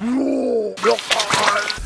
Roar!